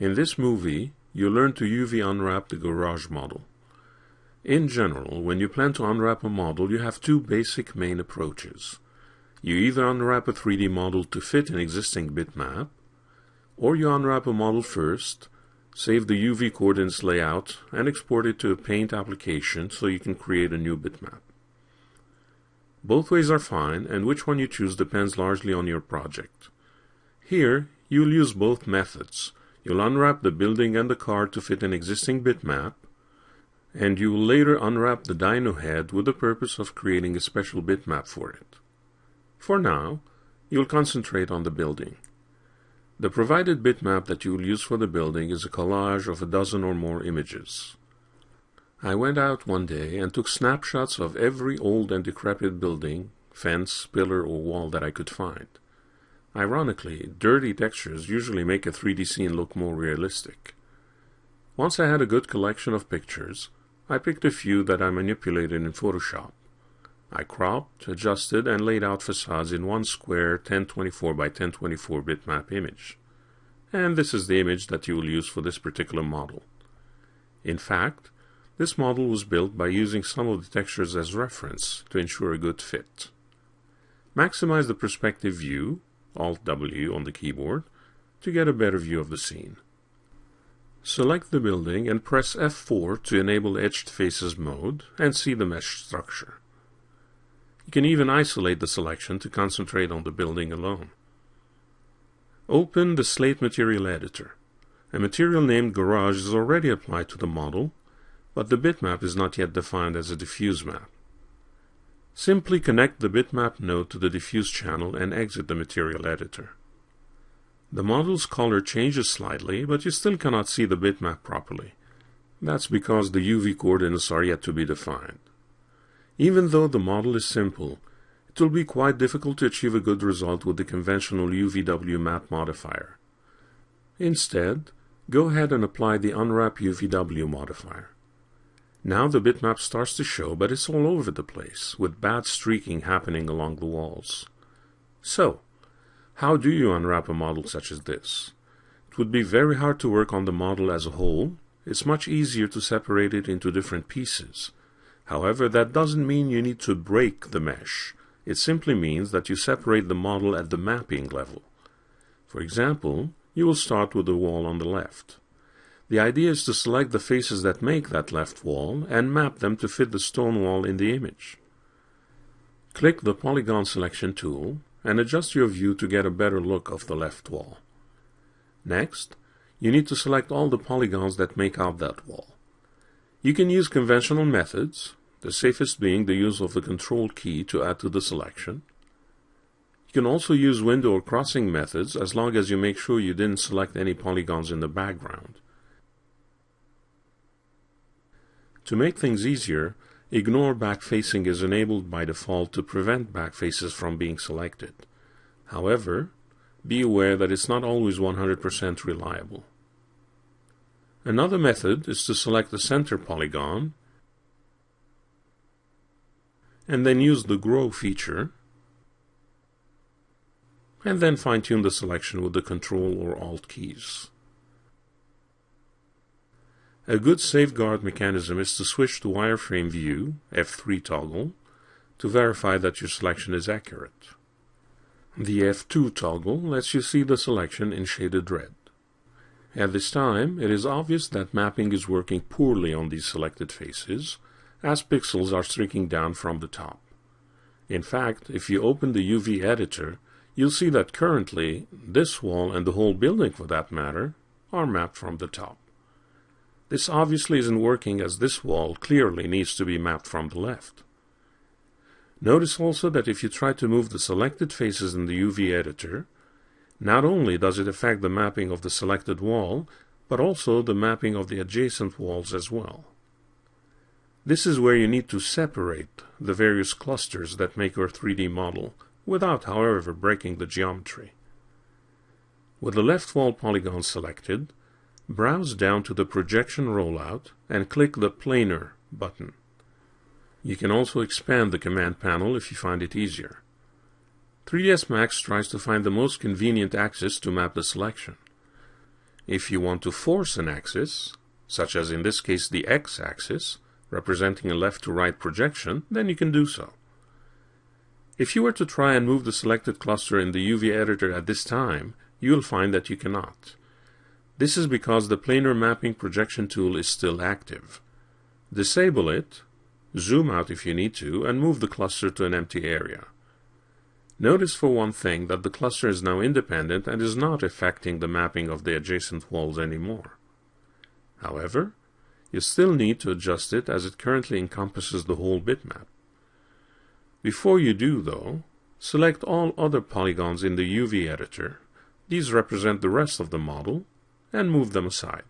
In this movie, you learn to UV unwrap the garage model. In general, when you plan to unwrap a model, you have two basic main approaches. You either unwrap a 3D model to fit an existing bitmap, or you unwrap a model first, save the UV coordinates layout, and export it to a Paint application so you can create a new bitmap. Both ways are fine, and which one you choose depends largely on your project. Here, you'll use both methods, You'll unwrap the building and the car to fit an existing bitmap, and you will later unwrap the dino head with the purpose of creating a special bitmap for it. For now, you'll concentrate on the building. The provided bitmap that you will use for the building is a collage of a dozen or more images. I went out one day and took snapshots of every old and decrepit building, fence, pillar, or wall that I could find. Ironically, dirty textures usually make a 3D scene look more realistic. Once I had a good collection of pictures, I picked a few that I manipulated in Photoshop. I cropped, adjusted, and laid out facades in one square 1024 by 1024 bitmap image. And this is the image that you will use for this particular model. In fact, this model was built by using some of the textures as reference to ensure a good fit. Maximize the perspective view Alt-W on the keyboard to get a better view of the scene. Select the building and press F4 to enable Edged Faces mode and see the mesh structure. You can even isolate the selection to concentrate on the building alone. Open the Slate Material Editor. A material named Garage is already applied to the model, but the bitmap is not yet defined as a diffuse map. Simply connect the bitmap node to the diffuse channel and exit the material editor. The model's color changes slightly, but you still cannot see the bitmap properly. That's because the UV coordinates are yet to be defined. Even though the model is simple, it will be quite difficult to achieve a good result with the conventional UVW map modifier. Instead, go ahead and apply the Unwrap UVW modifier. Now the bitmap starts to show, but it's all over the place, with bad streaking happening along the walls. So, how do you unwrap a model such as this? It would be very hard to work on the model as a whole. It's much easier to separate it into different pieces. However, that doesn't mean you need to break the mesh. It simply means that you separate the model at the mapping level. For example, you will start with the wall on the left. The idea is to select the faces that make that left wall and map them to fit the stone wall in the image. Click the Polygon Selection tool and adjust your view to get a better look of the left wall. Next, you need to select all the polygons that make out that wall. You can use conventional methods, the safest being the use of the Control key to add to the selection. You can also use window or crossing methods as long as you make sure you didn't select any polygons in the background. To make things easier, Ignore backfacing is enabled by default to prevent backfaces from being selected. However, be aware that it's not always 100% reliable. Another method is to select the center polygon and then use the Grow feature and then fine-tune the selection with the Control or Alt keys. A good safeguard mechanism is to switch to wireframe view, F3 toggle, to verify that your selection is accurate. The F2 toggle lets you see the selection in shaded red. At this time, it is obvious that mapping is working poorly on these selected faces, as pixels are streaking down from the top. In fact, if you open the UV editor, you'll see that currently, this wall and the whole building for that matter, are mapped from the top. This obviously isn't working as this wall clearly needs to be mapped from the left. Notice also that if you try to move the selected faces in the UV editor, not only does it affect the mapping of the selected wall, but also the mapping of the adjacent walls as well. This is where you need to separate the various clusters that make your 3D model, without, however, breaking the geometry. With the left wall polygon selected, Browse down to the projection rollout and click the Planar button. You can also expand the command panel if you find it easier. 3ds Max tries to find the most convenient axis to map the selection. If you want to force an axis, such as in this case the x-axis, representing a left to right projection, then you can do so. If you were to try and move the selected cluster in the UV editor at this time, you will find that you cannot. This is because the planar mapping projection tool is still active. Disable it, zoom out if you need to, and move the cluster to an empty area. Notice for one thing that the cluster is now independent and is not affecting the mapping of the adjacent walls anymore. However, you still need to adjust it as it currently encompasses the whole bitmap. Before you do, though, select all other polygons in the UV editor. These represent the rest of the model, and move them aside.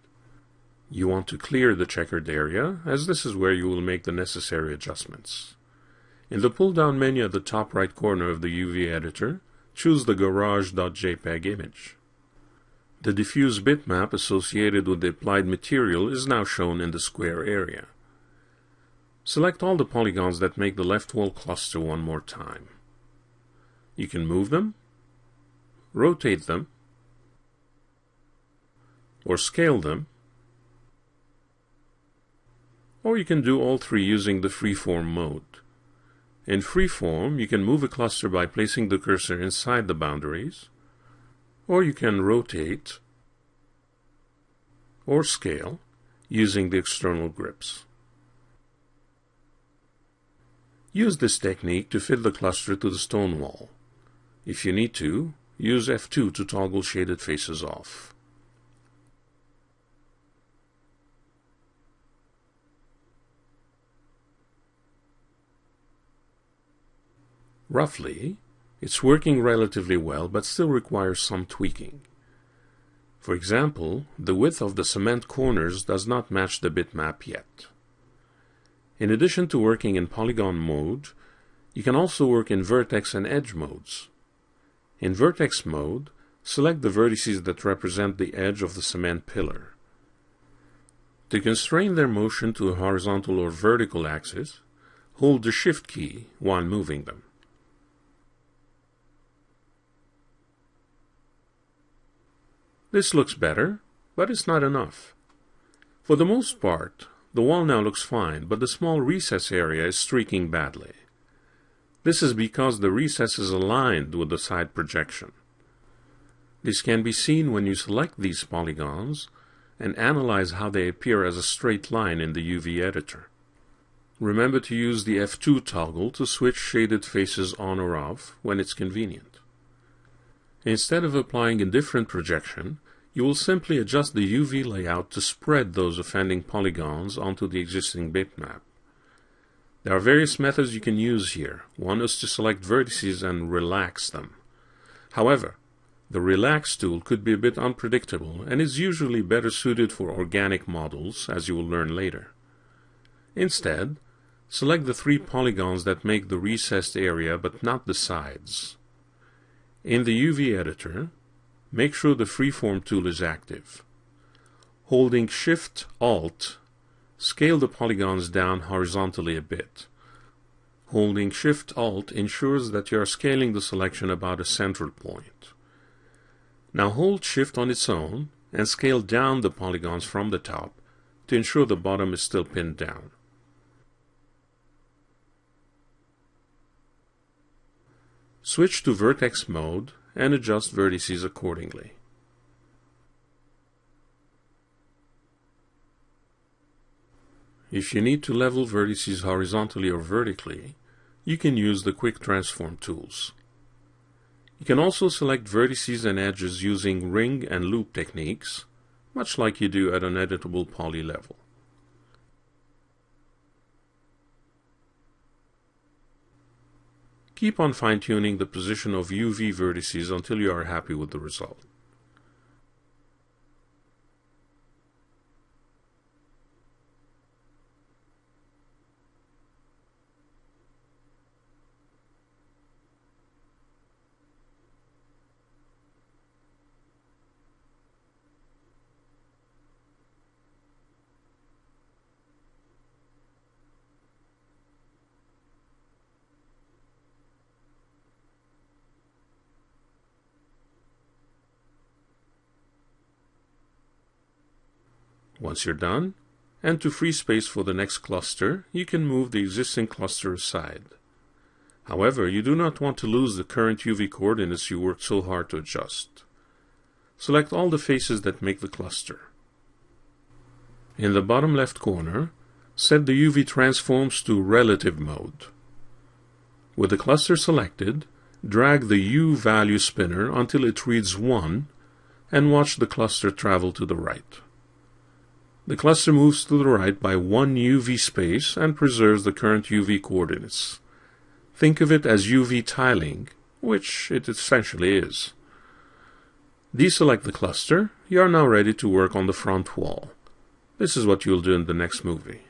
You want to clear the checkered area, as this is where you will make the necessary adjustments. In the pull-down menu at the top right corner of the UV editor, choose the garage.jpg image. The diffuse bitmap associated with the applied material is now shown in the square area. Select all the polygons that make the left wall cluster one more time. You can move them, rotate them, or scale them, or you can do all three using the freeform mode. In freeform, you can move a cluster by placing the cursor inside the boundaries, or you can rotate or scale using the external grips. Use this technique to fit the cluster to the stone wall. If you need to, use F2 to toggle shaded faces off. Roughly, it's working relatively well but still requires some tweaking. For example, the width of the cement corners does not match the bitmap yet. In addition to working in polygon mode, you can also work in vertex and edge modes. In vertex mode, select the vertices that represent the edge of the cement pillar. To constrain their motion to a horizontal or vertical axis, hold the Shift key while moving them. This looks better, but it's not enough. For the most part, the wall now looks fine, but the small recess area is streaking badly. This is because the recess is aligned with the side projection. This can be seen when you select these polygons and analyze how they appear as a straight line in the UV editor. Remember to use the F2 toggle to switch shaded faces on or off when it's convenient. Instead of applying a different projection, you will simply adjust the UV layout to spread those offending polygons onto the existing bitmap. There are various methods you can use here. One is to select vertices and relax them. However, the Relax tool could be a bit unpredictable and is usually better suited for organic models, as you will learn later. Instead, select the three polygons that make the recessed area but not the sides. In the UV editor, make sure the freeform tool is active. Holding Shift Alt, scale the polygons down horizontally a bit. Holding Shift Alt ensures that you are scaling the selection about a central point. Now hold Shift on its own and scale down the polygons from the top to ensure the bottom is still pinned down. Switch to vertex mode and adjust vertices accordingly. If you need to level vertices horizontally or vertically, you can use the quick transform tools. You can also select vertices and edges using ring and loop techniques, much like you do at an editable poly level. Keep on fine-tuning the position of UV vertices until you are happy with the result. Once you're done, and to free space for the next cluster, you can move the existing cluster aside. However, you do not want to lose the current UV coordinates you worked so hard to adjust. Select all the faces that make the cluster. In the bottom left corner, set the UV transforms to relative mode. With the cluster selected, drag the U value spinner until it reads 1 and watch the cluster travel to the right. The cluster moves to the right by one UV space and preserves the current UV coordinates. Think of it as UV tiling, which it essentially is. Deselect the cluster. You are now ready to work on the front wall. This is what you'll do in the next movie.